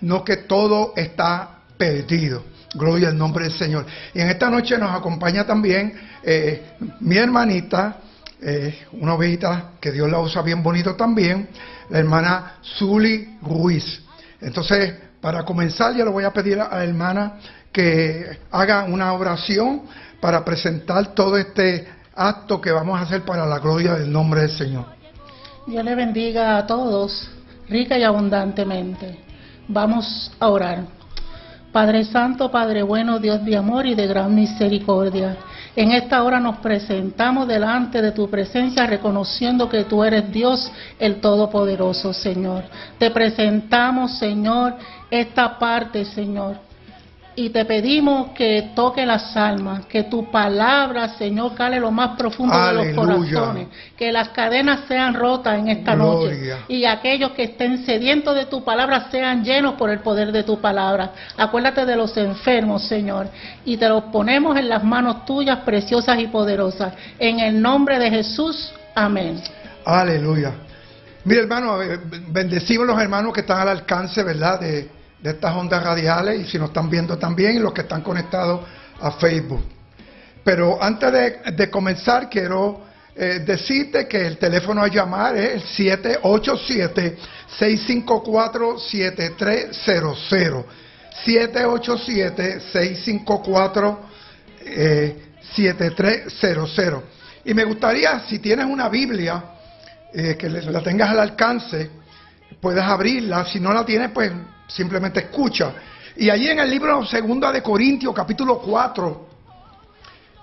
no que todo está perdido. Gloria al nombre del Señor. Y en esta noche nos acompaña también eh, mi hermanita, eh, una ovejita que Dios la usa bien bonito también, la hermana Zuli Ruiz. Entonces, para comenzar, yo le voy a pedir a la hermana que haga una oración para presentar todo este acto que vamos a hacer para la gloria del nombre del Señor. Dios le bendiga a todos, rica y abundantemente. Vamos a orar. Padre Santo, Padre bueno, Dios de amor y de gran misericordia. En esta hora nos presentamos delante de tu presencia reconociendo que tú eres Dios el Todopoderoso, Señor. Te presentamos, Señor, esta parte, Señor, y te pedimos que toque las almas, que tu palabra, Señor, cale lo más profundo de los corazones, que las cadenas sean rotas en esta noche y aquellos que estén sedientos de tu palabra sean llenos por el poder de tu palabra. Acuérdate de los enfermos, Señor, y te los ponemos en las manos tuyas preciosas y poderosas. En el nombre de Jesús, amén. Aleluya. Mira, hermano, bendecimos los hermanos que están al alcance, ¿verdad? De de estas ondas radiales y si nos están viendo también los que están conectados a Facebook. Pero antes de, comenzar quiero eh, decirte que el teléfono a llamar es el 787-654-7300. 787-654-7300. Y me gustaría, si tienes una Biblia, eh, que la tengas al alcance, puedes abrirla. Si no la tienes, pues simplemente escucha. Y allí en el libro segunda de Corintios, capítulo 4,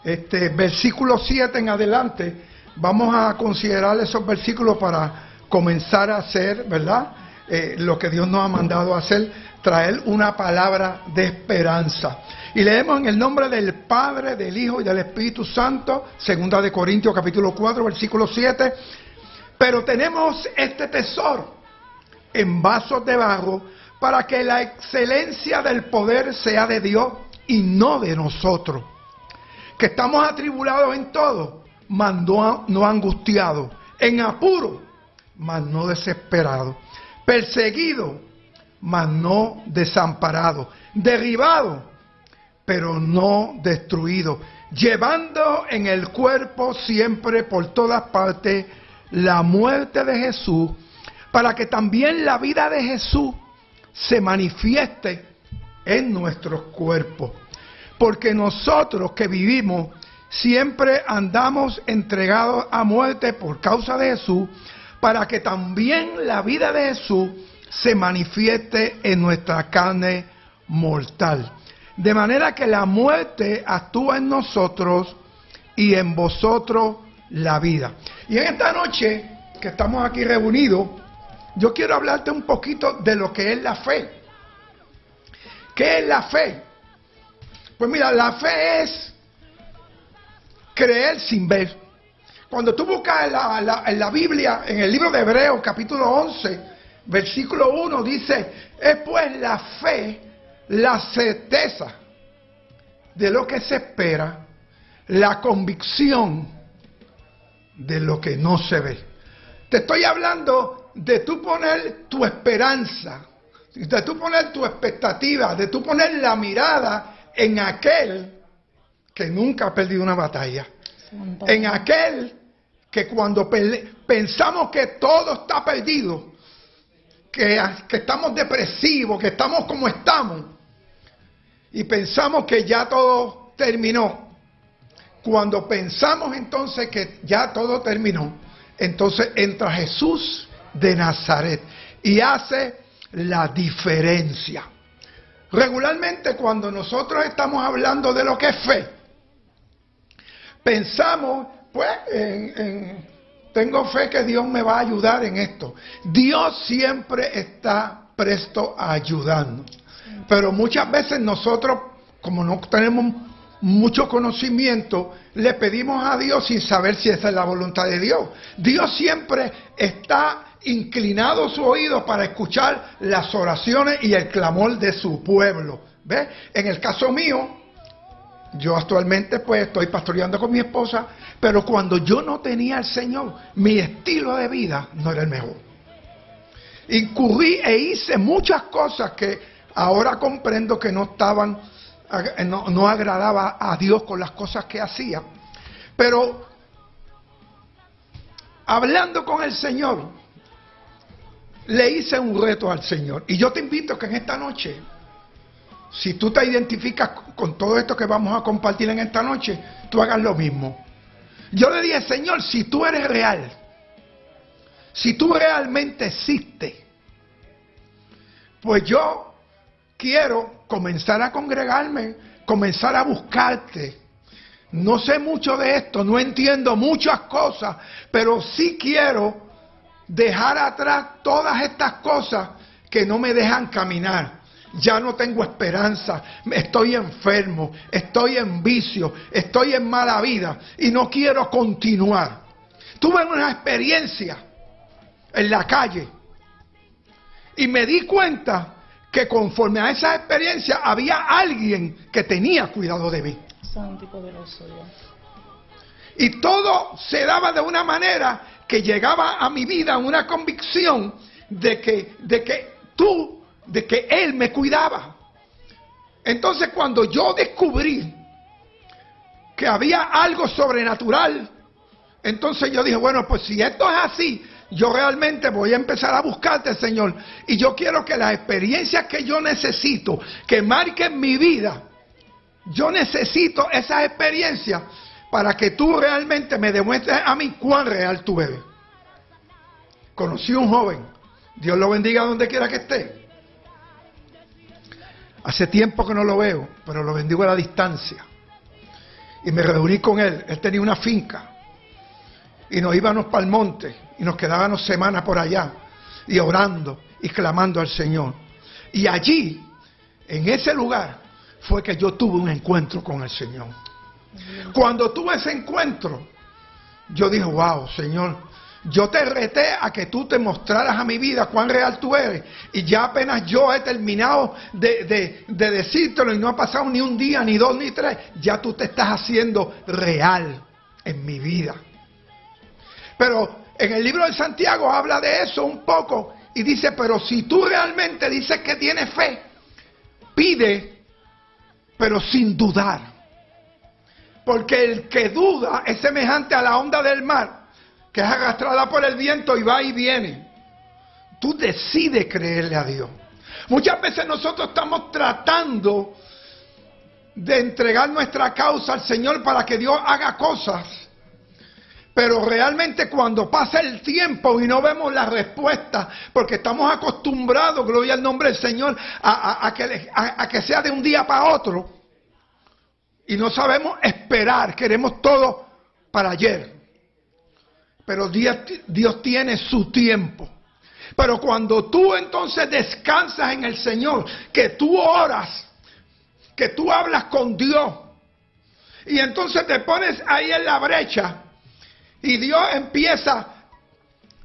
este, versículo 7 en adelante, vamos a considerar esos versículos para comenzar a hacer, ¿verdad? Eh, lo que Dios nos ha mandado a hacer, traer una palabra de esperanza. Y leemos en el nombre del Padre, del Hijo y del Espíritu Santo, segunda de Corintios capítulo 4, versículo 7. Pero tenemos este tesoro en vasos de barro para que la excelencia del poder sea de Dios y no de nosotros. Que estamos atribulados en todo, mas no, angustiados, en apuro, mas no desesperados, perseguidos, mas no desamparados, derribados, pero no destruidos, llevando en el cuerpo siempre por todas partes la muerte de Jesús, para que también la vida de Jesús se manifieste en nuestros cuerpos. Porque nosotros que vivimos siempre andamos entregados a muerte por causa de Jesús, para que también la vida de Jesús se manifieste en nuestra carne mortal. De manera que la muerte actúa en nosotros y en vosotros la vida. Y en esta noche que estamos aquí reunidos, yo quiero hablarte un poquito de lo que es la fe. ¿Qué es la fe? Pues mira, la fe es creer sin ver. Cuando tú buscas en la, en la, Biblia, en el libro de Hebreos, capítulo 11, versículo 1, dice, es pues la fe, la certeza de lo que se espera, la convicción de lo que no se ve. Te estoy hablando de tú poner tu esperanza, de tú poner tu expectativa, de tú poner la mirada en aquel que nunca ha perdido una batalla, en aquel que cuando pensamos que todo está perdido, que, que estamos depresivos, que estamos como estamos, y pensamos que ya todo terminó, cuando pensamos entonces que ya todo terminó, entonces entra Jesús de Nazaret y hace la diferencia. Regularmente cuando nosotros estamos hablando de lo que es fe, pensamos, pues, en, tengo fe que Dios me va a ayudar en esto. Dios siempre está presto a ayudarnos. Pero muchas veces nosotros, como no tenemos mucho conocimiento, le pedimos a Dios sin saber si esa es la voluntad de Dios. Dios siempre está inclinado su oído para escuchar las oraciones y el clamor de su pueblo. ¿Ve? En el caso mío, yo actualmente pues estoy pastoreando con mi esposa, pero cuando yo no tenía al Señor, mi estilo de vida no era el mejor. incurrí e hice muchas cosas que ahora comprendo que no estaban, no, no agradaba a Dios con las cosas que hacía. Pero hablando con el Señor, le hice un reto al Señor. Y yo te invito que en esta noche, si tú te identificas con todo esto que vamos a compartir en esta noche, tú hagas lo mismo. Yo le dije, Señor, si tú eres real, si tú realmente existes, pues yo quiero comenzar a congregarme, comenzar a buscarte. No sé mucho de esto, no entiendo muchas cosas, pero sí quiero dejar atrás todas estas cosas que no me dejan caminar. Ya no tengo esperanza, estoy enfermo, estoy en vicio, estoy en mala vida y no quiero continuar. Tuve una experiencia en la calle y me di cuenta que conforme a esa experiencia había alguien que tenía cuidado de mí. Y todo se daba de una manera que llegaba a mi vida una convicción de que, de que tú, de que Él me cuidaba. Entonces cuando yo descubrí que había algo sobrenatural, entonces yo dije, bueno, pues si esto es así, yo realmente voy a empezar a buscarte, Señor. Y yo quiero que las experiencias que yo necesito, que marquen mi vida, yo necesito esas experiencias para que tú realmente me demuestres a mí cuán real tú eres. Conocí un joven, Dios lo bendiga donde quiera que esté. Hace tiempo que no lo veo, pero lo bendigo a la distancia. Y me reuní con él, él tenía una finca. Y nos íbamos para el monte y nos quedábamos semanas por allá y orando y clamando al Señor. Y allí, en ese lugar, fue que yo tuve un encuentro con el Señor. Cuando tuve ese encuentro, yo dije, wow, Señor, yo te reté a que tú te mostraras a mi vida cuán real tú eres. Y ya apenas yo he terminado de, de, decírtelo y no ha pasado ni un día, ni dos, ni tres, ya tú te estás haciendo real en mi vida. Pero en el libro de Santiago habla de eso un poco y dice, pero si tú realmente dices que tienes fe, pide, pero sin dudar. Porque el que duda es semejante a la onda del mar, que es arrastrada por el viento y va y viene. Tú decides creerle a Dios. Muchas veces nosotros estamos tratando de entregar nuestra causa al Señor para que Dios haga cosas. Pero realmente cuando pasa el tiempo y no vemos la respuesta, porque estamos acostumbrados, gloria al nombre del Señor, a, que, a que sea de un día para otro, y no sabemos esperar, queremos todo para ayer. Pero Dios, tiene su tiempo. Pero cuando tú entonces descansas en el Señor, que tú oras, que tú hablas con Dios, y entonces te pones ahí en la brecha, y Dios empieza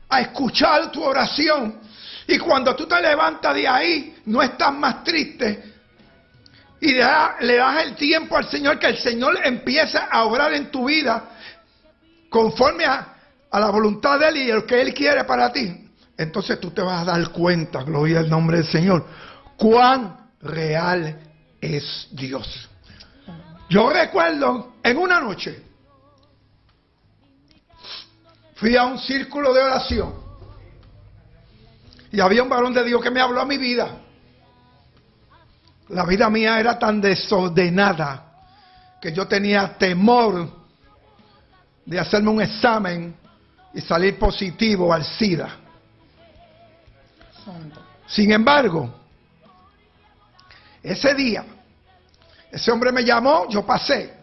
a escuchar tu oración, y cuando tú te levantas de ahí, no estás más triste, y le das el tiempo al Señor, que el Señor empieza a obrar en tu vida conforme a, la voluntad de Él y lo que Él quiere para ti, entonces tú te vas a dar cuenta, gloria al nombre del Señor, cuán real es Dios. Yo recuerdo en una noche, fui a un círculo de oración y había un varón de Dios que me habló a mi vida. La vida mía era tan desordenada que yo tenía temor de hacerme un examen y salir positivo al SIDA. Sin embargo, ese día, ese hombre me llamó, yo pasé.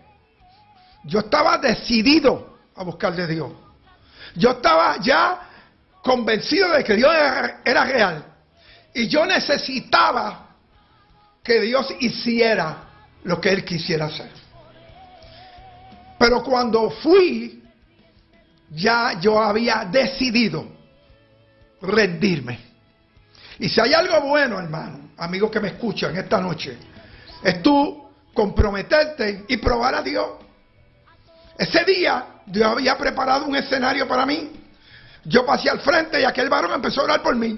Yo estaba decidido a buscarle a Dios. Yo estaba ya convencido de que Dios era, era real. Y yo necesitaba que Dios hiciera lo que Él quisiera hacer. Pero cuando fui, ya yo había decidido rendirme. Y si hay algo bueno, hermano, amigos que me escuchan esta noche, es tú comprometerte y probar a Dios. Ese día Dios había preparado un escenario para mí. Yo pasé al frente y aquel varón empezó a orar por mí.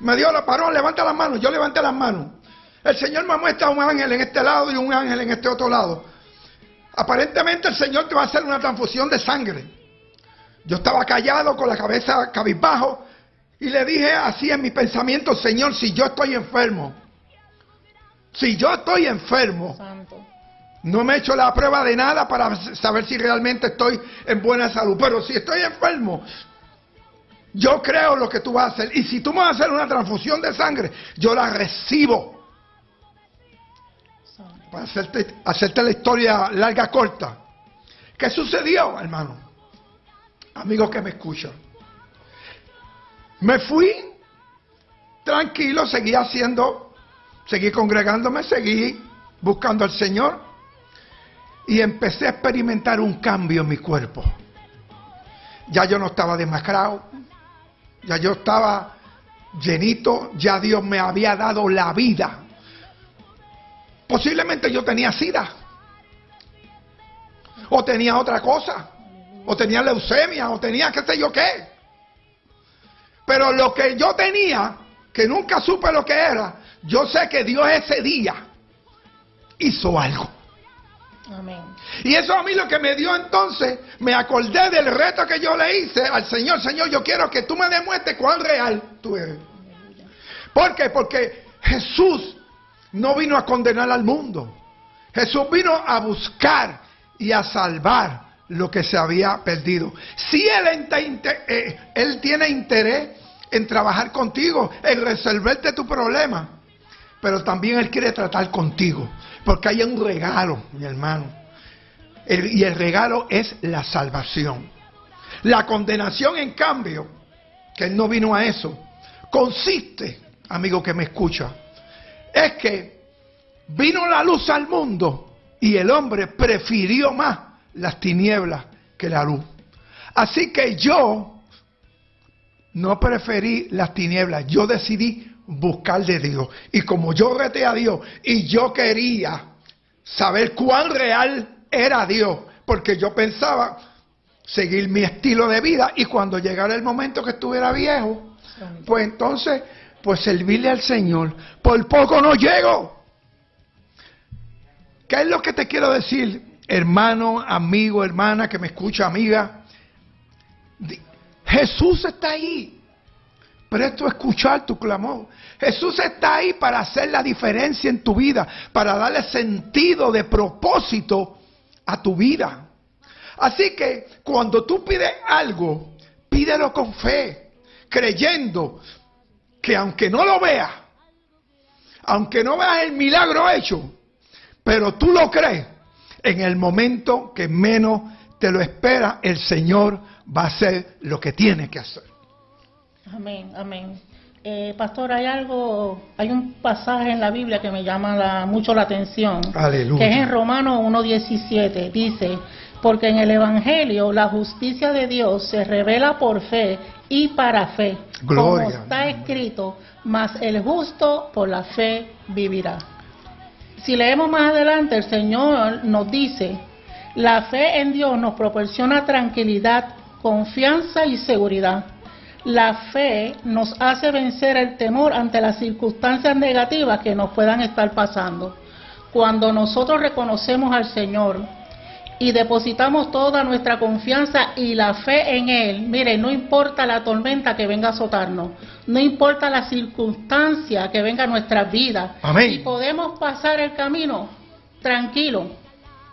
Me dio la parón, levanta las manos. Yo levanté las manos. El Señor me muestra un ángel en este lado y un ángel en este otro lado. Aparentemente el Señor te va a hacer una transfusión de sangre. Yo estaba callado con la cabeza cabizbajo y le dije así en mi pensamiento, Señor, si yo estoy enfermo, si yo estoy enfermo, no me he hecho la prueba de nada para saber si realmente estoy en buena salud, pero si estoy enfermo, yo creo lo que tú vas a hacer. Y si tú me vas a hacer una transfusión de sangre, yo la recibo. Para hacerte, hacerte la historia larga, corta. ¿Qué sucedió, hermano? Amigos que me escuchan. Me fui tranquilo, seguí haciendo, seguí congregándome, seguí buscando al Señor y empecé a experimentar un cambio en mi cuerpo. Ya yo no estaba demacrado, ya yo estaba llenito, ya Dios me había dado la vida. Posiblemente yo tenía sida, o tenía otra cosa, o tenía leucemia, o tenía qué sé yo qué. Pero lo que yo tenía, que nunca supe lo que era, yo sé que Dios ese día hizo algo. Amén. Y eso a mí lo que me dio entonces, me acordé del reto que yo le hice al Señor. Señor, yo quiero que tú me demuestres cuán real tú eres. ¿Por qué? Porque Jesús no vino a condenar al mundo. Jesús vino a buscar y a salvar lo que se había perdido. Si Él, eh, él tiene interés en trabajar contigo, en resolverte tu problema. Pero también Él quiere tratar contigo, porque hay un regalo, mi hermano. y el regalo es la salvación. La condenación, en cambio, que Él no vino a eso, consiste, amigo que me escucha, es que vino la luz al mundo y el hombre prefirió más las tinieblas que la luz. Así que yo no preferí las tinieblas, yo decidí buscar de Dios. Y como yo reté a Dios y yo quería saber cuán real era Dios, porque yo pensaba seguir mi estilo de vida y cuando llegara el momento que estuviera viejo, pues entonces, pues servirle al Señor. Por poco no llego. ¿Qué es lo que te quiero decir, hermano, amigo, hermana que me escucha, amiga? Jesús está ahí. Presto a escuchar tu clamor. Jesús está ahí para hacer la diferencia en tu vida, para darle sentido de propósito a tu vida. Así que cuando tú pides algo, pídelo con fe, creyendo que aunque no lo veas, aunque no veas el milagro hecho, pero tú lo crees, en el momento que menos te lo espera, el Señor va a hacer lo que tiene que hacer. Amén, amén. Eh, pastor, hay algo, hay un pasaje en la Biblia que me llama mucho la atención, Aleluya. que es en Romanos 1.17. Dice, porque en el Evangelio la justicia de Dios se revela por fe y para fe, Gloria. como está escrito, mas el justo por la fe vivirá. Si leemos más adelante, el Señor nos dice, la fe en Dios nos proporciona tranquilidad, confianza y seguridad. La fe nos hace vencer el temor ante las circunstancias negativas que nos puedan estar pasando. Cuando nosotros reconocemos al Señor y depositamos toda nuestra confianza y la fe en Él, mire, no importa la tormenta que venga a azotarnos, no importa la circunstancia que venga a nuestra vida, y podemos pasar el camino tranquilo,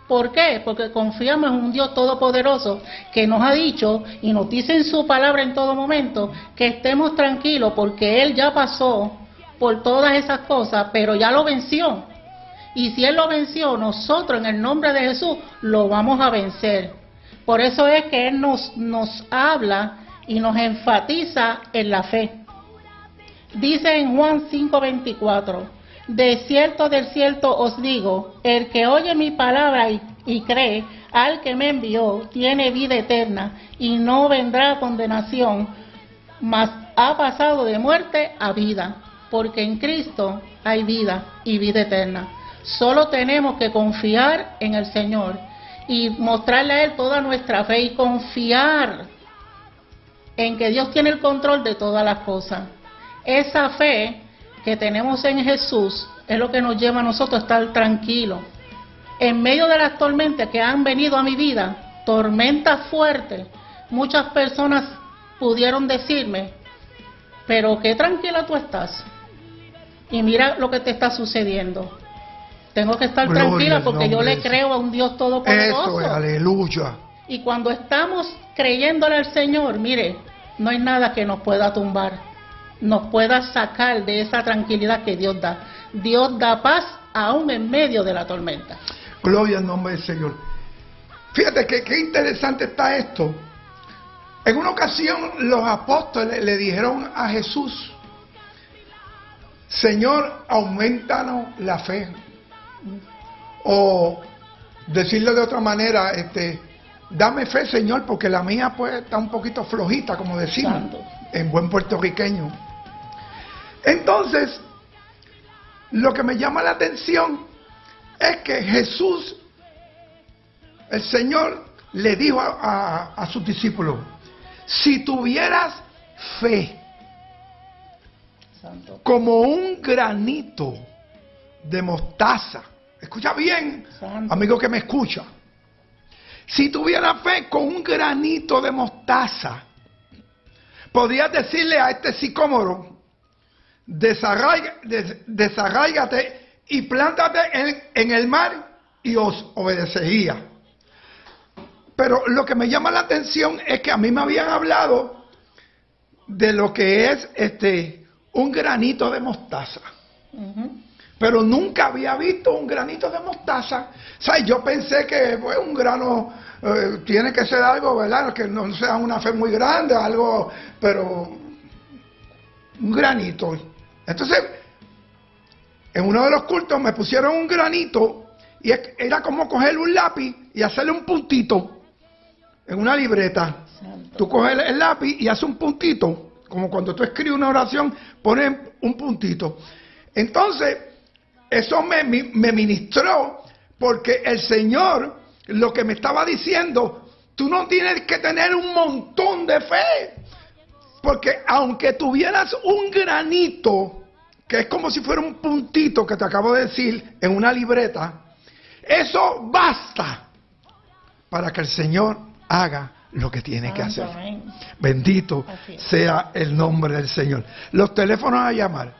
¿Por qué? Porque confiamos en un Dios todopoderoso que nos ha dicho y nos dice en su palabra en todo momento que estemos tranquilos porque Él ya pasó por todas esas cosas, pero ya lo venció. Y si Él lo venció, nosotros en el nombre de Jesús lo vamos a vencer. Por eso es que Él nos, nos habla y nos enfatiza en la fe. Dice en Juan 5:24 de cierto, de cierto os digo, el que oye mi palabra y, cree al que me envió, tiene vida eterna y no vendrá condenación, mas ha pasado de muerte a vida, porque en Cristo hay vida y vida eterna. Solo tenemos que confiar en el Señor y mostrarle a Él toda nuestra fe y confiar en que Dios tiene el control de todas las cosas. Esa fe que tenemos en Jesús es lo que nos lleva a nosotros a estar tranquilos. En medio de las tormentas que han venido a mi vida, tormentas fuertes, muchas personas pudieron decirme, pero qué tranquila tú estás. Y mira lo que te está sucediendo. Tengo que estar tranquila porque yo le creo a un Dios todopoderoso. Eso es, aleluya. Y cuando estamos creyéndole al Señor, mire, no hay nada que nos pueda tumbar, nos pueda sacar de esa tranquilidad que Dios da. Dios da paz aún en medio de la tormenta. Gloria al nombre del Señor. Fíjate que qué interesante está esto. En una ocasión los apóstoles le dijeron a Jesús, Señor, aumentanos la fe. O decirle de otra manera, este, dame fe, Señor, porque la mía pues está un poquito flojita, como decimos, en buen puertorriqueño. Entonces, lo que me llama la atención es que Jesús, el Señor, le dijo a, a sus discípulos, si tuvieras fe, como un granito de mostaza. Escucha bien, amigo que me escucha. Si tuviera fe con un granito de mostaza, podrías decirle a este sicómoro, desarráigate y plántate en, en el mar y os obedecería. Pero lo que me llama la atención es que a mí me habían hablado de lo que es este un granito de mostaza. Pero nunca había visto un granito de mostaza. O yo pensé que pues, un grano eh, tiene que ser algo, ¿verdad? Que no sea una fe muy grande, algo, pero un granito. Entonces, en uno de los cultos me pusieron un granito y era como coger un lápiz y hacerle un puntito en una libreta. Tú coges el lápiz y haces un puntito como cuando tú escribes una oración, pones un puntito. Entonces, eso me, me ministró porque el Señor lo que me estaba diciendo, tú no tienes que tener un montón de fe. Porque aunque tuvieras un granito, que es como si fuera un puntito que te acabo de decir en una libreta, eso basta para que el Señor haga lo que tiene que hacer. Bendito sea el nombre del Señor. Los teléfonos a llamar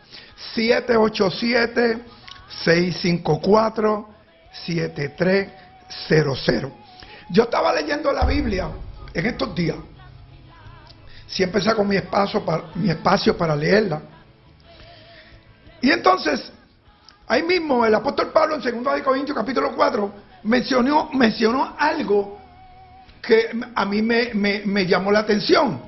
787-654-7300. Yo estaba leyendo la Biblia en estos días. Siempre saco mi espacio para, mi espacio para leerla. Y entonces, ahí mismo el apóstol Pablo en 2 Corintios capítulo 4 mencionó, mencionó algo que a mí me, llamó la atención.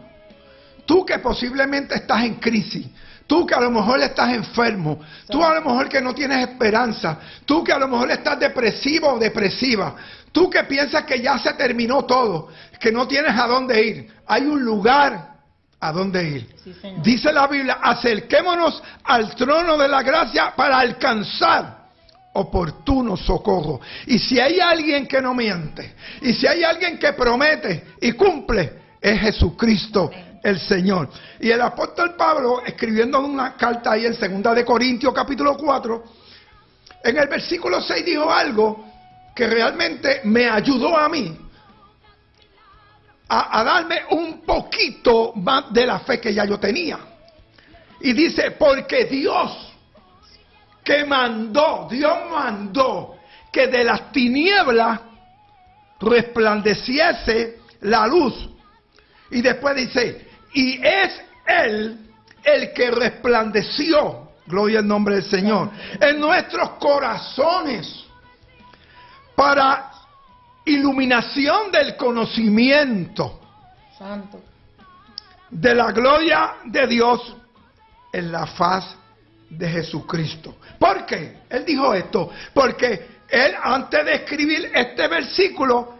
Tú que posiblemente estás en crisis, tú que a lo mejor estás enfermo, tú a lo mejor que no tienes esperanza, tú que a lo mejor estás depresivo o depresiva, tú que piensas que ya se terminó todo, que no tienes a dónde ir, hay un lugar a dónde ir. Dice la Biblia, acerquémonos al trono de la gracia para alcanzar oportuno socorro. Y si hay alguien que no miente, y si hay alguien que promete y cumple, es Jesucristo el Señor. Y el apóstol Pablo, escribiendo una carta ahí en segunda de Corintios capítulo 4, en el versículo 6 dijo algo que realmente me ayudó a mí a, a darme un poquito más de la fe que ya yo tenía. Y dice, porque Dios que mandó, Dios mandó que de las tinieblas resplandeciese la luz. Y después dice, y es Él el que resplandeció, gloria al nombre del Señor, en nuestros corazones para iluminación del conocimiento Santo. de la gloria de Dios en la faz de Jesucristo. ¿Por qué? Él dijo esto. Porque él antes de escribir este versículo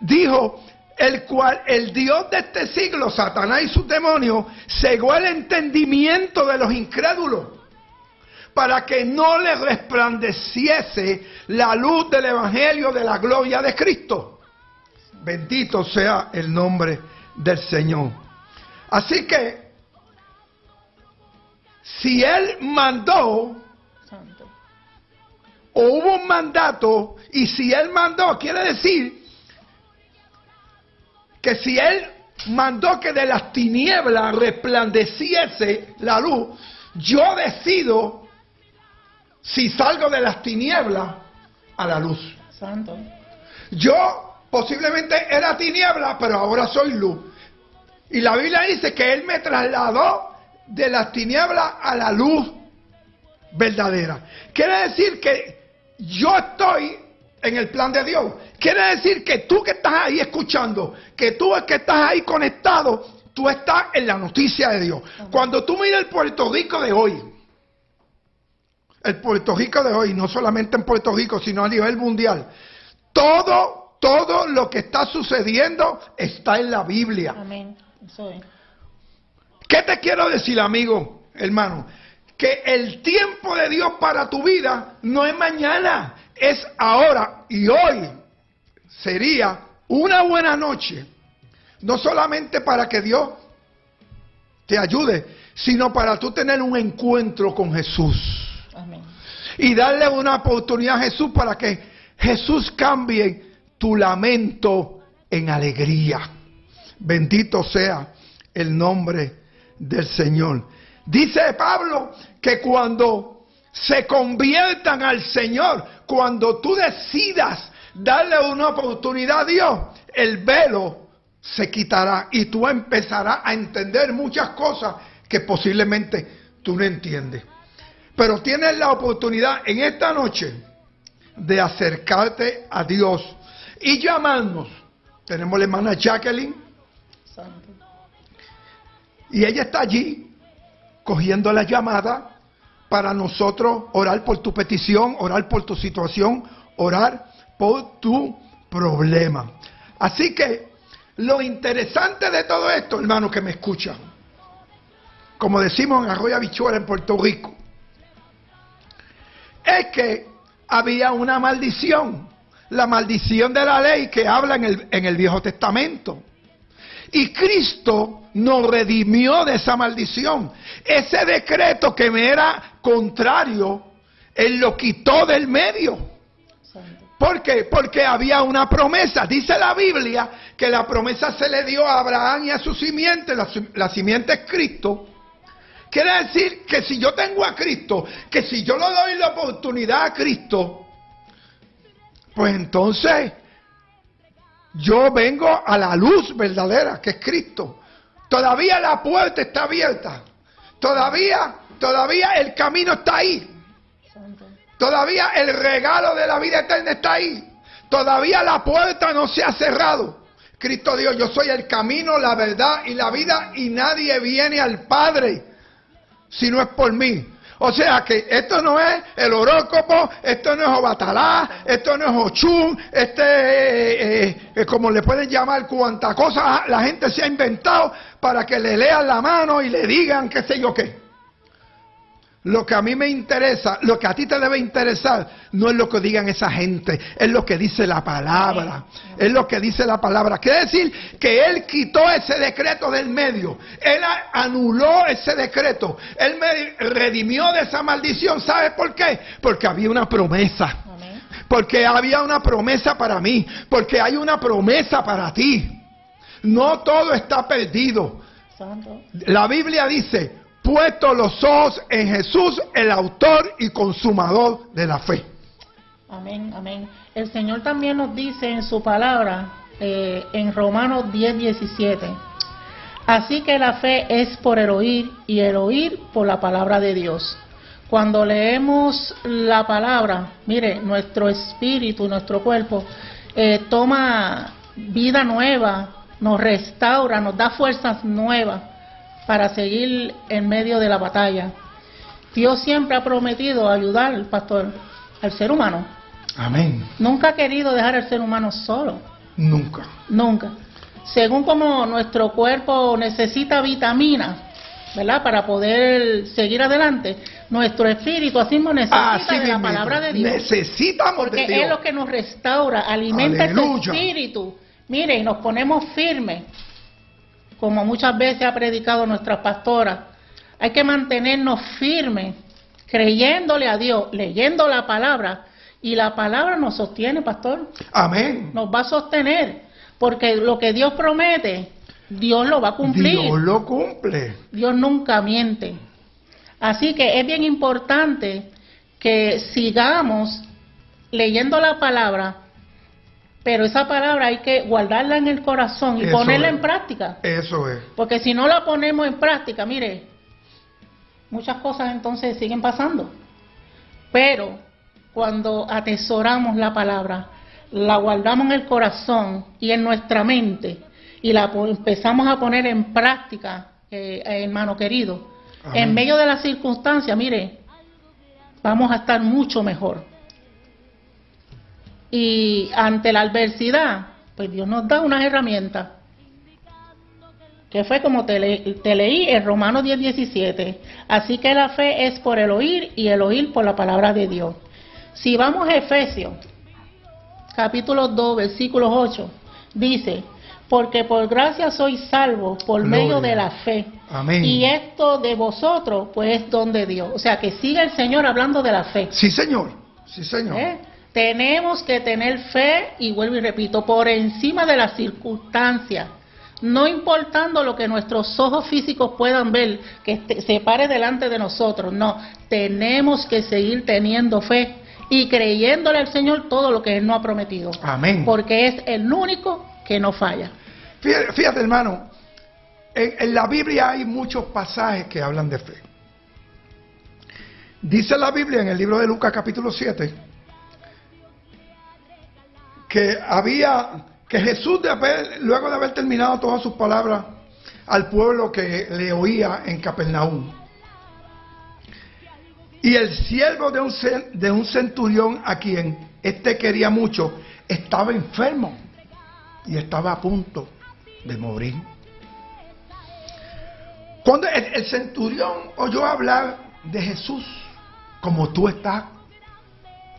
dijo, el cual el Dios de este siglo, Satanás y sus demonios, cegó el entendimiento de los incrédulos para que no le resplandeciese la luz del Evangelio de la gloria de Cristo. Bendito sea el nombre del Señor. Así que si Él mandó Santo. o hubo un mandato, y si Él mandó, quiere decir que si Él mandó que de las tinieblas resplandeciese la luz, yo decido si salgo de las tinieblas a la luz. Santo. Yo posiblemente era tiniebla, pero ahora soy luz. Y la Biblia dice que Él me trasladó de las tinieblas a la luz verdadera. Quiere decir que yo estoy en el plan de Dios. Quiere decir que tú que estás ahí escuchando, que tú que estás ahí conectado, tú estás en la noticia de Dios. Cuando tú miras el Puerto Rico de hoy, el Puerto Rico de hoy, no solamente en Puerto Rico, sino a nivel mundial, todo, todo lo que está sucediendo está en la Biblia. Amén. Eso es. ¿Qué te quiero decir, amigo, hermano? Que el tiempo de Dios para tu vida no es mañana, es ahora. Y hoy sería una buena noche, no solamente para que Dios te ayude, sino para tú tener un encuentro con Jesús Amén. y darle una oportunidad a Jesús para que Jesús cambie tu lamento en alegría. Bendito sea el nombre del Señor. Dice Pablo que cuando se conviertan al Señor, cuando tú decidas darle una oportunidad a Dios, el velo se quitará y tú empezarás a entender muchas cosas que posiblemente tú no entiendes. Pero tienes la oportunidad en esta noche de acercarte a Dios y llamarnos. Tenemos la hermana Jacqueline y ella está allí cogiendo la llamada para nosotros orar por tu petición, orar por tu situación, orar por tu problema. Así que lo interesante de todo esto, hermano que me escuchan, como decimos en Arroyo Habichuela en Puerto Rico, es que había una maldición, la maldición de la ley que habla en el, en el Viejo Testamento. Y Cristo nos redimió de esa maldición. Ese decreto que me era contrario, Él lo quitó del medio. ¿Por qué? Porque había una promesa. Dice la Biblia que la promesa se le dio a Abraham y a su simiente. La simiente es Cristo. Quiere decir que si yo tengo a Cristo, que si yo le doy la oportunidad a Cristo, pues entonces yo vengo a la luz verdadera, que es Cristo. Todavía la puerta está abierta. Todavía, todavía el camino está ahí. Todavía el regalo de la vida eterna está ahí. Todavía la puerta no se ha cerrado. Cristo dijo, yo soy el camino, la verdad y la vida y nadie viene al Padre si no es por mí. O sea que esto no es el horóscopo, esto no es Obatalá, esto no es Ochun, este, eh, eh, eh, como le pueden llamar, cuanta cosa la gente se ha inventado para que le lean la mano y le digan qué sé yo qué. Lo que a mí me interesa, lo que a ti te debe interesar, no es lo que digan esa gente, es lo que dice la palabra. Es lo que dice la palabra. Quiere decir que Él quitó ese decreto del medio. Él anuló ese decreto. Él me redimió de esa maldición. ¿Sabe por qué? Porque había una promesa. Porque había una promesa para mí. Porque hay una promesa para ti. No todo está perdido. La Biblia dice, puesto los ojos en Jesús, el autor y consumador de la fe. Amén, amén. El Señor también nos dice en su palabra, eh, en Romanos 10, 17, así que la fe es por el oír y el oír por la palabra de Dios. Cuando leemos la palabra, mire, nuestro espíritu, nuestro cuerpo, eh, toma vida nueva, nos restaura, nos da fuerzas nuevas para seguir en medio de la batalla. Dios siempre ha prometido ayudar, pastor, al ser humano. Amén. Nunca ha querido dejar al ser humano solo, Nunca. nunca. Según como nuestro cuerpo necesita vitaminas, ¿verdad? Para poder seguir adelante, nuestro espíritu así mismo necesita Así de la mismo. palabra de Dios. Necesitamos Porque de Dios. es lo que nos restaura, alimenta Aleluya. espíritu. Mire, y nos ponemos firmes, como muchas veces ha predicado nuestra pastora. Hay que mantenernos firmes, creyéndole a Dios, leyendo la palabra. Y la palabra nos sostiene, pastor. Amén. Nos va a sostener. Porque lo que Dios promete, Dios lo va a cumplir. Dios lo cumple. Dios nunca miente. Así que es bien importante que sigamos leyendo la palabra, pero esa palabra hay que guardarla en el corazón y Eso ponerla es. en práctica. Eso es. Porque si no la ponemos en práctica, mire, muchas cosas entonces siguen pasando. Pero cuando atesoramos la palabra, la guardamos en el corazón y en nuestra mente y la empezamos a poner en práctica, eh, hermano querido, Amén. en medio de las circunstancias, mire, vamos a estar mucho mejor. Y ante la adversidad, pues Dios nos da unas herramientas que fue como te, le- te leí en Romanos 10, 17. Así que la fe es por el oír y el oír por la palabra de Dios. Si vamos a Efesios, capítulo 2, versículos 8, dice, porque por gracia sois salvos por Gloria. medio de la fe. Amén. Y esto de vosotros, pues es don de Dios. O sea, que sigue el Señor hablando de la fe. Sí, señor. Sí, señor. ¿Eh? Tenemos que tener fe, y vuelvo y repito, por encima de las circunstancias. No importando lo que nuestros ojos físicos puedan ver, que se pare delante de nosotros. No, tenemos que seguir teniendo fe y creyéndole al Señor todo lo que Él nos ha prometido. Amén. Porque es el único que no falla. Fíjate, fíjate, hermano, en, en la Biblia hay muchos pasajes que hablan de fe. Dice la Biblia en el libro de Lucas capítulo 7 que había que Jesús de haber- luego de haber terminado todas sus palabras al pueblo que le oía en Capernaum. Y el siervo de un, de un centurión a quien éste quería mucho estaba enfermo y estaba a punto de morir. Cuando el centurión oyó hablar de Jesús, como tú estás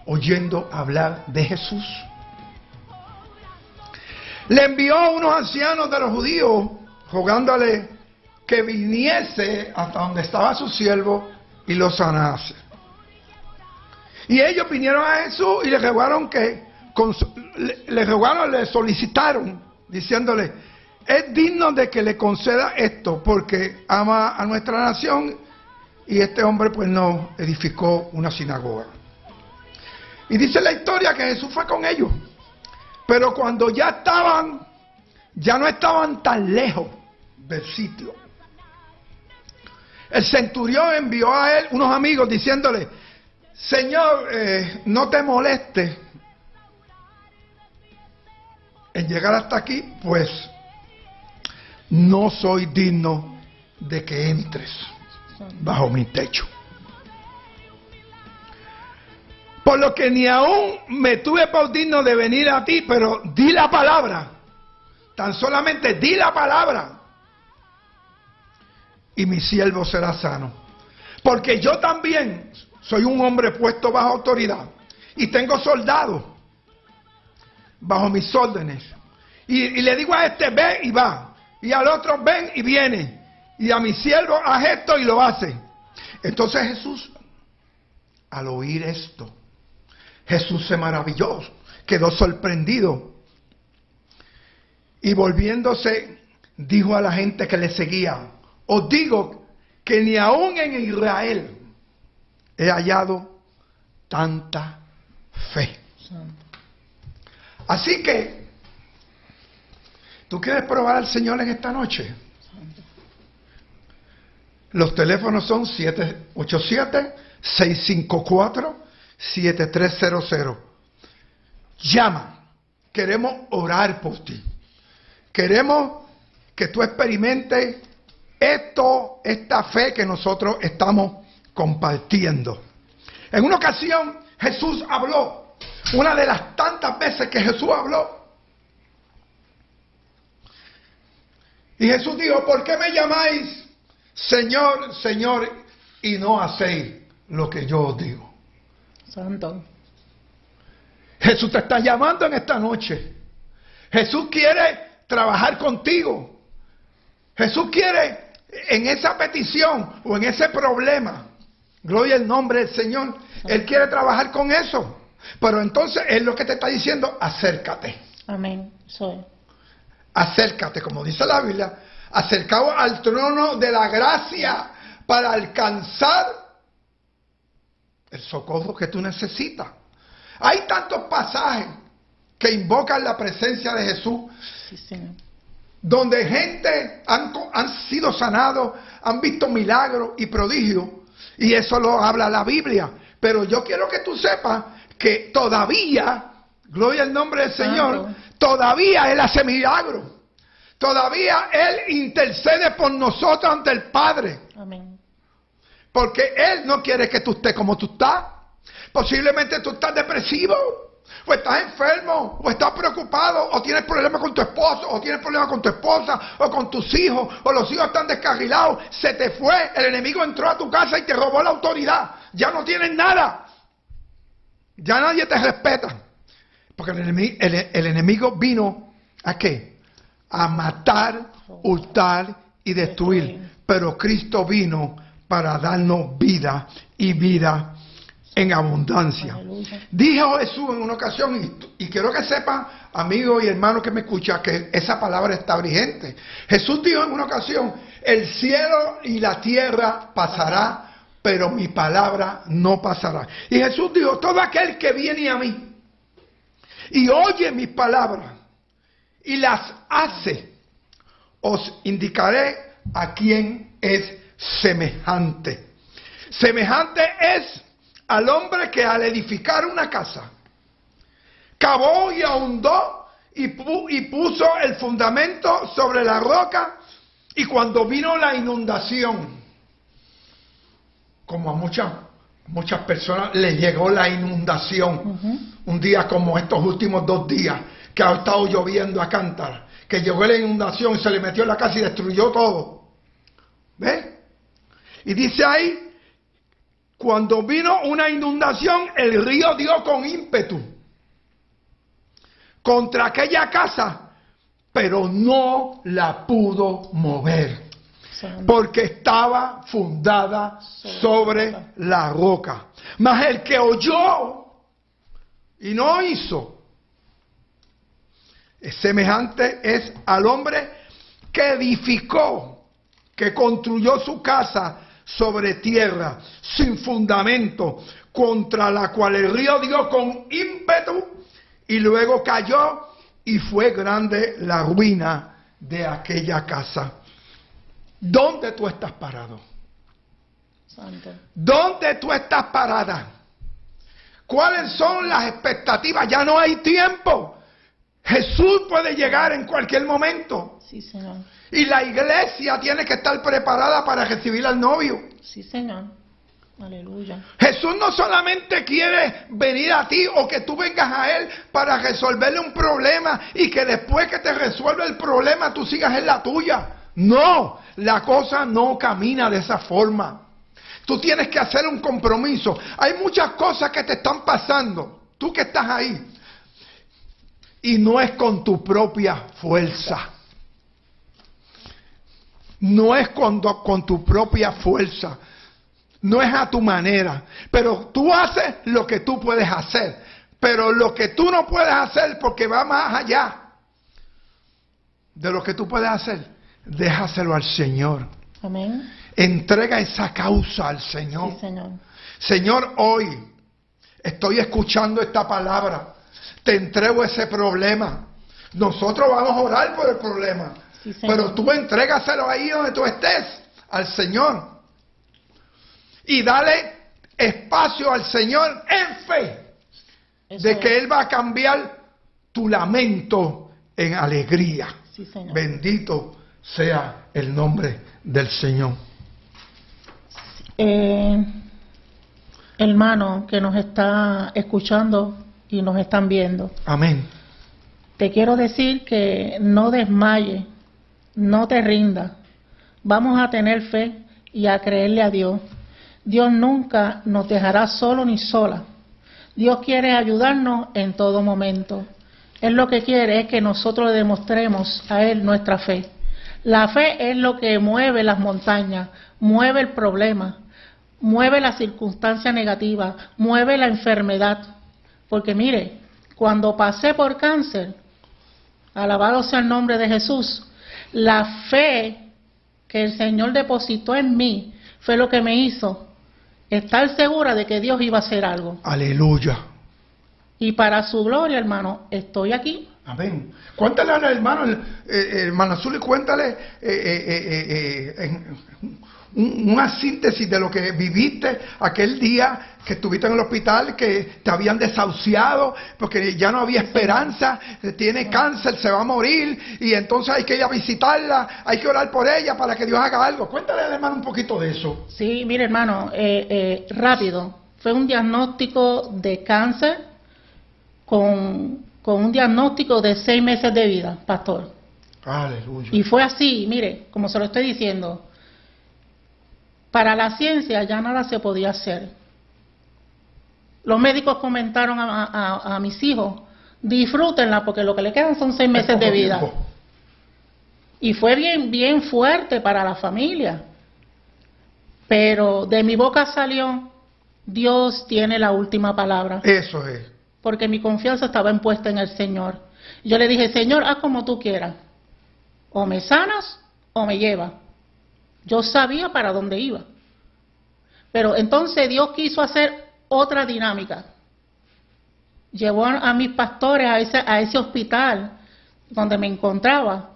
oyendo hablar de Jesús, le envió unos ancianos de los judíos rogándole que viniese hasta donde estaba su siervo y lo sanase. Y ellos vinieron a Jesús y le rogaron que, le, le rogaron, le solicitaron, diciéndole, es digno de que le conceda esto porque ama a nuestra nación y este hombre pues no edificó una sinagoga. Y dice la historia que Jesús fue con ellos. Pero cuando ya estaban, ya no estaban tan lejos del sitio. El centurión envió a él unos amigos diciéndole, Señor, eh, no te moleste en llegar hasta aquí, pues no soy digno de que entres bajo mi techo. Por lo que ni aún me tuve por digno de venir a ti, pero di la palabra. Tan solamente di la palabra. Y mi siervo será sano. Porque yo también soy un hombre puesto bajo autoridad. Y tengo soldados bajo mis órdenes. Y, le digo a este, ve y va. Y al otro, ven y viene. Y a mi siervo, haz esto y lo hace. Entonces Jesús, al oír esto, Jesús se maravilló, quedó sorprendido. Y volviéndose, dijo a la gente que le seguía, os digo que ni aún en Israel he hallado tanta fe. Así que, ¿tú quieres probar al Señor en esta noche? Los teléfonos son 787-654-7300. Llama. Queremos orar por ti. Queremos que tú experimentes esto, esta fe que nosotros estamos compartiendo. En una ocasión Jesús habló, una de las tantas veces que Jesús habló. Y Jesús dijo, ¿por qué me llamáis Señor, Señor y no hacéis lo que yo os digo? Santo. Jesús te está llamando en esta noche. Jesús quiere trabajar contigo. Jesús quiere en esa petición o en ese problema, gloria al nombre del Señor, Él quiere trabajar con eso. Pero entonces es lo que te está diciendo, acércate. Amén. Soy. Acércate, como dice la Biblia, acercado al trono de la gracia para alcanzar el socorro que tú necesitas. Hay tantos pasajes que invocan la presencia de Jesús, donde gente han, han sido sanados, han visto milagros y prodigios, y eso lo habla la Biblia. Pero yo quiero que tú sepas que todavía, gloria al nombre del Señor, todavía Él hace milagros. Todavía Él intercede por nosotros ante el Padre. Amén. Porque Él no quiere que tú estés como tú estás. Posiblemente tú estás depresivo, o estás enfermo, o estás preocupado, o tienes problemas con tu esposo, o tienes problemas con tu esposa, o con tus hijos, o los hijos están descarrilados. Se te fue, el enemigo entró a tu casa y te robó la autoridad. Ya no tienes nada. Ya nadie te respeta. Porque el enemigo, el enemigo vino a qué? a matar, hurtar y destruir. Pero Cristo vino para darnos vida y vida en abundancia. Dijo Jesús en una ocasión, y, quiero que sepan, amigos y hermanos que me escuchan, que esa palabra está vigente. Jesús dijo en una ocasión, el cielo y la tierra pasará, pero mi palabra no pasará. Y Jesús dijo, todo aquel que viene a mí y oye mis palabras y las hace, os indicaré a quién es semejante. Semejante es al hombre que al edificar una casa, cavó y ahondó y, y puso el fundamento sobre la roca y cuando vino la inundación, como a muchas muchas personas le llegó la inundación, un día como estos últimos dos días, que ha estado lloviendo a cántara, que llegó la inundación, se le metió en la casa y destruyó todo. ¿Ves? Y dice ahí, cuando vino una inundación, el río dio con ímpetu contra aquella casa, pero no la pudo mover, porque estaba fundada sobre la roca. Mas el que oyó y no hizo, semejante es al hombre que edificó, que construyó su casa sobre tierra, sin fundamento, contra la cual el río dio con ímpetu y luego cayó y fue grande la ruina de aquella casa. ¿Dónde tú estás parado? ¿Dónde tú estás parada? ¿Cuáles son las expectativas? Ya no hay tiempo. Jesús puede llegar en cualquier momento. Sí, Señor. Y la iglesia tiene que estar preparada para recibir al novio. Sí, Señor. Aleluya. Jesús no solamente quiere venir a ti o que tú vengas a Él para resolverle un problema y que después que te resuelva el problema tú sigas en la tuya. No, la cosa no camina de esa forma. Tú tienes que hacer un compromiso. Hay muchas cosas que te están pasando. Tú que estás ahí. Y no es con tu propia fuerza. No es con, con tu propia fuerza. No es a tu manera. Pero tú haces lo que tú puedes hacer. Pero lo que tú no puedes hacer porque va más allá de lo que tú puedes hacer, déjaselo al Señor. Amén. Entrega esa causa al Señor. señor. Señor, hoy estoy escuchando esta palabra te entrego ese problema. Nosotros vamos a orar por el problema. pero tú entrégaselo ahí donde tú estés, al Señor. Y dale espacio al Señor en fe de que Él va a cambiar tu lamento en alegría. Bendito sea el nombre del Señor. Eh, hermano que nos está escuchando, y nos están viendo. Amén. Te quiero decir que no desmaye, no te rinda. Vamos a tener fe y a creerle a Dios. Dios nunca nos dejará solo ni sola. Dios quiere ayudarnos en todo momento. Él lo que quiere es que nosotros le demostremos a Él nuestra fe. La fe es lo que mueve las montañas, mueve el problema, mueve la circunstancia negativa, mueve la enfermedad. Porque mire, cuando pasé por cáncer, alabado sea el nombre de Jesús, la fe que el Señor depositó en mí fue lo que me hizo estar segura de que Dios iba a hacer algo. Aleluya. Y para su gloria, hermano, estoy aquí. Amén. Cuéntale al hermano, eh, eh, hermano Azul, cuéntale eh, una síntesis de lo que viviste aquel día que estuviste en el hospital, que te habían desahuciado, porque ya no había esperanza, tiene cáncer, se va a morir, y entonces hay que ir a visitarla, hay que orar por ella para que Dios haga algo. Cuéntale al hermano un poquito de eso. Sí, mire hermano, rápido. Fue un diagnóstico de cáncer con con un diagnóstico de seis meses de vida, pastor. Aleluya. Y fue así, mire, como se lo estoy diciendo, para la ciencia ya nada se podía hacer. Los médicos comentaron a, mis hijos, disfrútenla porque lo que le quedan son seis meses de vida. Y fue bien, bien fuerte para la familia. Pero de mi boca salió, Dios tiene la última palabra. Eso es porque mi confianza estaba impuesta en el Señor. Yo le dije, Señor, haz como tú quieras. O me sanas o me lleva. Yo sabía para dónde iba. Pero entonces Dios quiso hacer otra dinámica. Llevó a mis pastores a ese, a ese hospital donde me encontraba.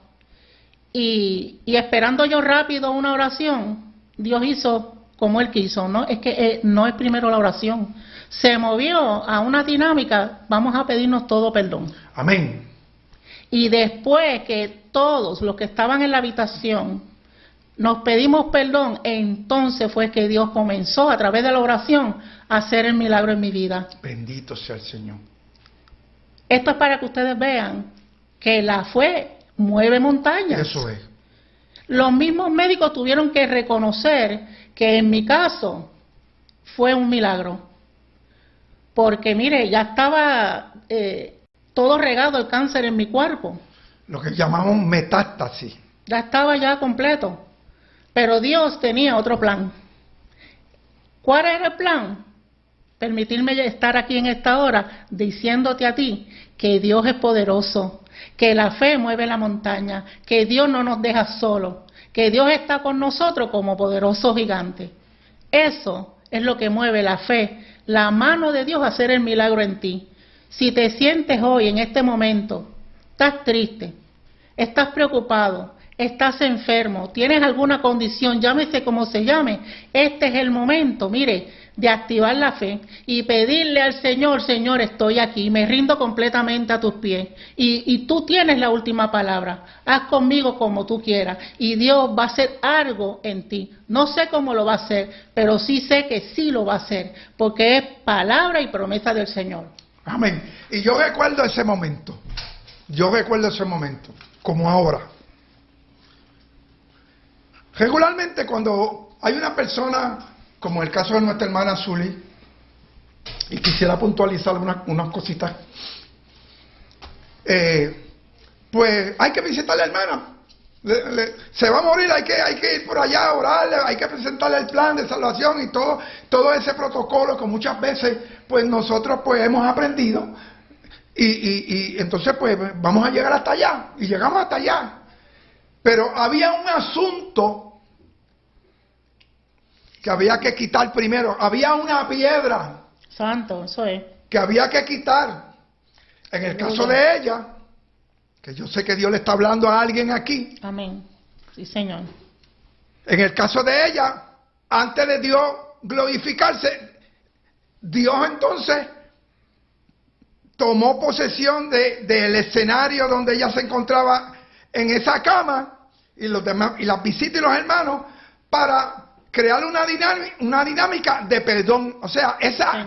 Y, esperando yo rápido una oración, Dios hizo como Él quiso. No es que eh, no es primero la oración se movió a una dinámica, vamos a pedirnos todo perdón. Amén. Y después que todos los que estaban en la habitación nos pedimos perdón, entonces fue que Dios comenzó a través de la oración a hacer el milagro en mi vida. Bendito sea el Señor. Esto es para que ustedes vean que la fe mueve montañas. Eso es. Los mismos médicos tuvieron que reconocer que en mi caso fue un milagro porque mire, ya estaba eh, todo regado el cáncer en mi cuerpo. Lo que llamamos metástasis. Ya estaba ya completo. Pero Dios tenía otro plan. ¿Cuál era el plan? Permitirme estar aquí en esta hora diciéndote a ti que Dios es poderoso, que la fe mueve la montaña, que Dios no nos deja solos, que Dios está con nosotros como poderoso gigante. Eso es lo que mueve la fe la mano de Dios a hacer el milagro en ti. Si te sientes hoy, en este momento, estás triste, estás preocupado, estás enfermo, tienes alguna condición, llámese como se llame, este es el momento, mire, de activar la fe y pedirle al Señor, Señor, estoy aquí, me rindo completamente a tus pies y, tú tienes la última palabra, haz conmigo como tú quieras y Dios va a hacer algo en ti. No sé cómo lo va a hacer, pero sí sé que sí lo va a hacer, porque es palabra y promesa del Señor. Amén. Y yo recuerdo ese momento, yo recuerdo ese momento, como ahora. Regularmente cuando hay una persona, como el caso de nuestra hermana Zully, y quisiera puntualizar unas, cositas, eh, pues hay que visitar a la hermana. se va a morir, hay que, hay que ir por allá a orarle, hay que presentarle el plan de salvación y todo, todo ese protocolo que muchas veces pues nosotros pues hemos aprendido y, y entonces pues vamos a llegar hasta allá y llegamos hasta allá. Pero había un asunto que había que quitar primero. Había una piedra. Santo, eso es. Que había que quitar. En el caso de ella, que yo sé que Dios le está hablando a alguien aquí. Amén. Sí, Señor. En el caso de ella, antes de Dios glorificarse, Dios entonces tomó posesión del escenario donde ella se encontraba en esa cama y los demás y las visitas y los hermanos para crear una dinámica, una dinámica de perdón. O sea, esa,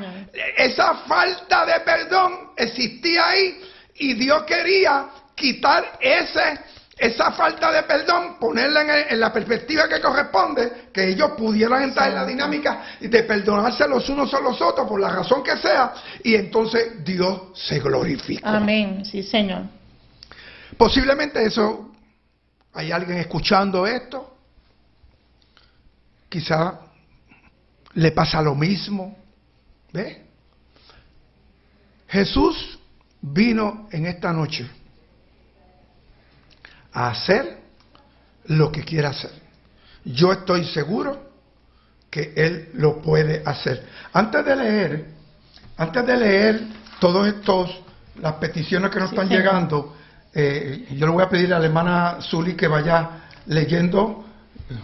esa falta de perdón existía ahí y Dios quería quitar ese, esa falta de perdón, ponerla en, la perspectiva que corresponde, que ellos pudieran entrar en la dinámica de perdonarse los unos a los otros por la razón que sea, y entonces Dios se glorifica. Amén, sí, Señor. Posiblemente eso hay alguien escuchando esto, quizá le pasa lo mismo. ¿Ve? Jesús vino en esta noche a hacer lo que quiera hacer. Yo estoy seguro que Él lo puede hacer. Antes de leer, antes de leer todos estos, las peticiones que nos están llegando, eh, yo le voy a pedir a la hermana Zuli que vaya leyendo,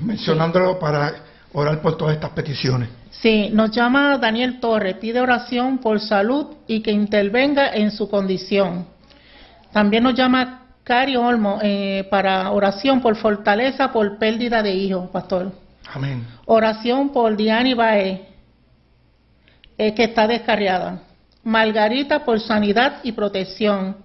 mencionándolo para orar por todas estas peticiones. Sí, nos llama Daniel Torres, pide oración por salud y que intervenga en su condición. También nos llama Cari Olmo eh, para oración por fortaleza por pérdida de hijos, pastor. Amén. Oración por Diana Bae, eh, que está descarriada. Margarita por sanidad y protección.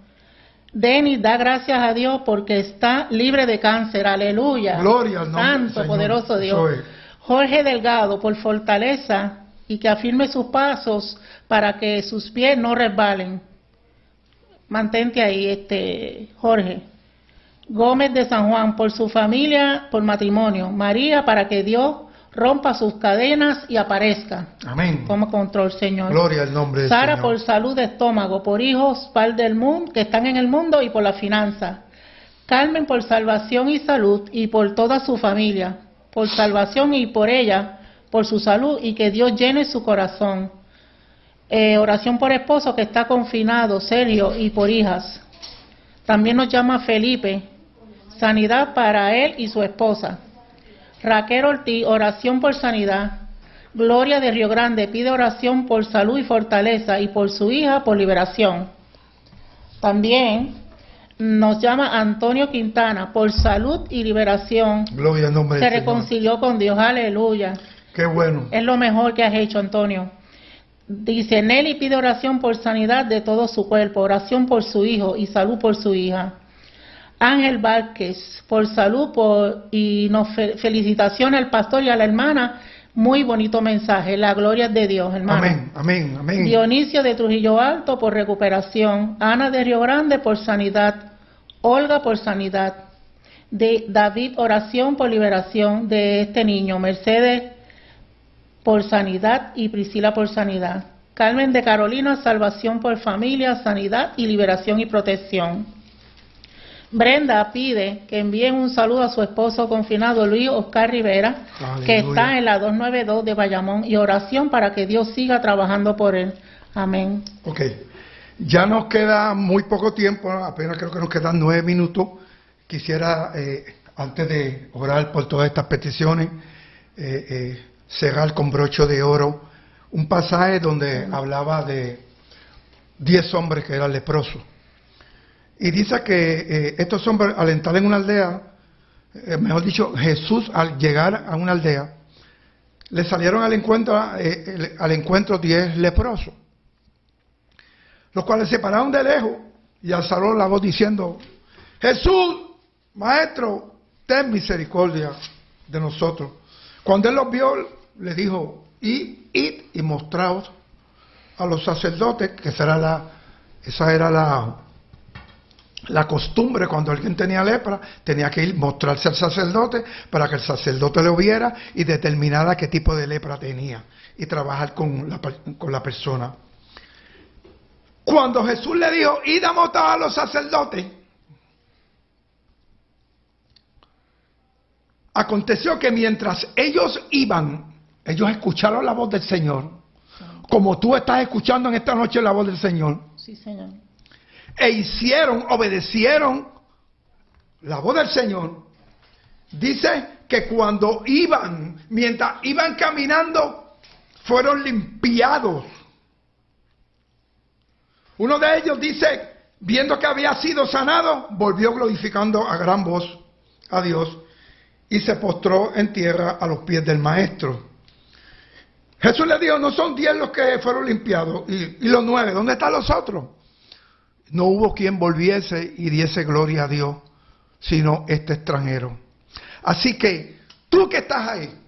Denis da gracias a Dios porque está libre de cáncer. Aleluya. Gloria al nombre Santo, poderoso Dios. Jorge Delgado por fortaleza y que afirme sus pasos para que sus pies no resbalen. Mantente ahí, este Jorge. Gómez de San Juan por su familia, por matrimonio. María para que Dios rompa sus cadenas y aparezca. Amén. Como control, Señor. Gloria al nombre de Sara por salud de estómago, por hijos, par del mundo, que están en el mundo y por la finanza. Carmen por salvación y salud y por toda su familia. Por salvación y por ella, por su salud y que Dios llene su corazón. Eh, oración por esposo que está confinado, serio y por hijas. También nos llama Felipe. Sanidad para él y su esposa. Raquel Ortiz, oración por sanidad. Gloria de Río Grande pide oración por salud y fortaleza y por su hija por liberación. También nos llama Antonio Quintana por salud y liberación. Gloria al nombre Se reconcilió con Dios, aleluya. Qué bueno. Es lo mejor que has hecho, Antonio. Dice, Nelly pide oración por sanidad de todo su cuerpo, oración por su hijo y salud por su hija. Ángel Vázquez, por salud por, y nos felicitaciones al pastor y a la hermana. Muy bonito mensaje, la gloria de Dios, hermano. Amén, amén, amén. Dionisio de Trujillo Alto por recuperación, Ana de Río Grande por sanidad, Olga por sanidad, de David oración por liberación de este niño, Mercedes por sanidad y Priscila por sanidad. Carmen de Carolina, salvación por familia, sanidad y liberación y protección. Brenda pide que envíen un saludo a su esposo confinado Luis Oscar Rivera, que está en la 292 de Bayamón, y oración para que Dios siga trabajando por él. Amén. Ya nos queda muy poco tiempo, apenas creo que nos quedan nueve minutos. Quisiera, eh, antes de orar por todas estas peticiones, eh, eh, cerrar con broche de oro un pasaje donde hablaba de diez hombres que eran leprosos. Y dice que eh, estos hombres al entrar en una aldea, mejor dicho, Jesús al llegar a una aldea, le salieron al encuentro, al encuentro diez leprosos, los cuales se pararon de lejos y alzaron la voz diciendo, Jesús, Maestro, ten misericordia de nosotros. Cuando él los vio, le dijo, id, id y mostraos a los sacerdotes, que será la, esa era la, la costumbre cuando alguien tenía lepra, tenía que ir mostrarse al sacerdote para que el sacerdote lo viera y determinara qué tipo de lepra tenía y trabajar con la, con la persona. Cuando Jesús le dijo, id a a los sacerdotes, aconteció que mientras ellos iban, ellos escucharon la voz del Señor, como tú estás escuchando en esta noche la voz del Señor. Sí, Señor e hicieron, obedecieron la voz del Señor, dice que cuando iban, mientras iban caminando, fueron limpiados. Uno de ellos dice, viendo que había sido sanado, volvió glorificando a gran voz a Dios y se postró en tierra a los pies del maestro. Jesús le dijo, no son diez los que fueron limpiados y, los nueve, ¿dónde están los otros? no hubo quien volviese y diese gloria a Dios, sino este extranjero. Así que tú que estás ahí,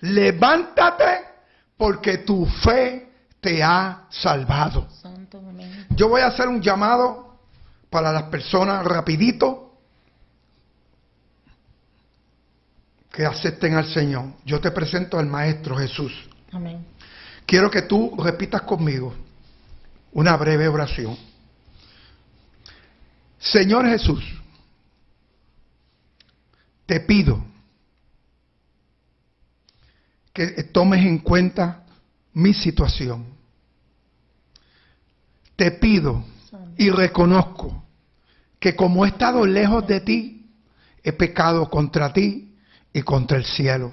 levántate porque tu fe te ha salvado. Yo voy a hacer un llamado para las personas rapidito que acepten al Señor. Yo te presento al Maestro Jesús. Amén. Quiero que tú repitas conmigo una breve oración. Señor Jesús, te pido que tomes en cuenta mi situación. Te pido y reconozco que como he estado lejos de ti, he pecado contra ti y contra el cielo.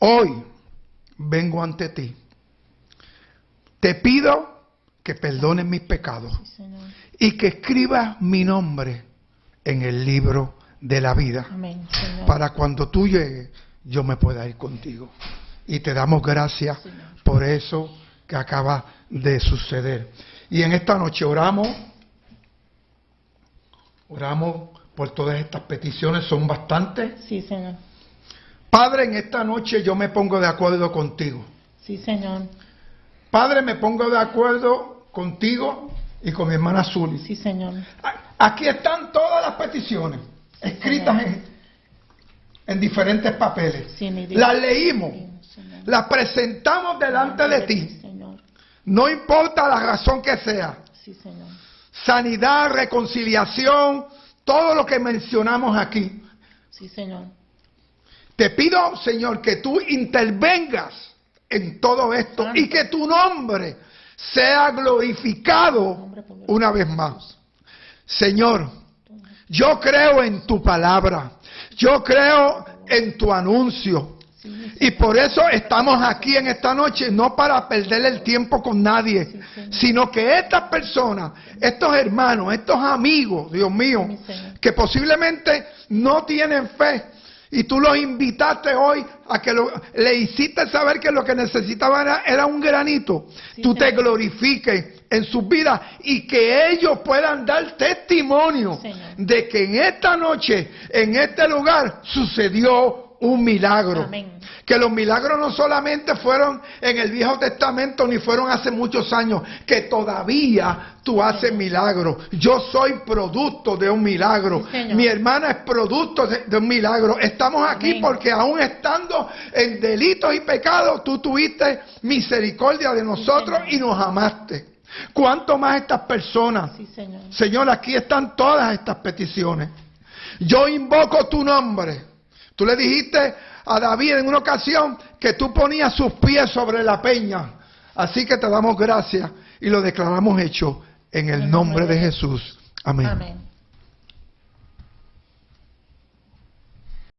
Hoy vengo ante ti. Te pido que perdones mis pecados y que escribas mi nombre en el libro de la vida. para cuando tú llegues, yo me pueda ir contigo. Y te damos gracias por eso que acaba de suceder. Y en esta noche oramos, oramos por todas estas peticiones, son bastantes. Sí, Señor. Padre, en esta noche yo me pongo de acuerdo contigo. Sí, Señor. Padre, me pongo de acuerdo contigo y con mi hermana Zuli. Sí, Señor. Aquí están todas las peticiones escritas en, diferentes papeles. las leímos, las presentamos delante de ti. No importa la razón que sea. Sanidad, reconciliación, todo lo que mencionamos aquí. Sí, Señor. Te pido, Señor, que tú intervengas en todo esto y que tu nombre sea glorificado una vez más. Señor, yo creo en tu palabra, yo creo en tu anuncio. Y por eso estamos aquí en esta noche, no para perder el tiempo con nadie, sino que estas personas, estos hermanos, estos amigos, Dios mío, que posiblemente no tienen fe, y tú los invitaste hoy a que le hiciste saber que lo que necesitaban era, un granito. tú te glorifiques en sus vidas y que ellos puedan dar testimonio de que en esta noche, en este lugar, sucedió un milagro. Amén que los milagros no solamente fueron en el Viejo Testamento ni fueron hace muchos años, que todavía tú haces milagros. Yo soy producto de un milagro. Mi hermana es producto de, un milagro. Estamos aquí porque aún estando en delitos y pecados, tú tuviste misericordia de nosotros y nos amaste. ¿Cuánto más estas personas? señor. señor, aquí están todas estas peticiones. Yo invoco tu nombre. Tú le dijiste a David en una ocasión que tú ponías sus pies sobre la peña. Así que te damos gracias y lo declaramos hecho en el nombre de Jesús. Amén.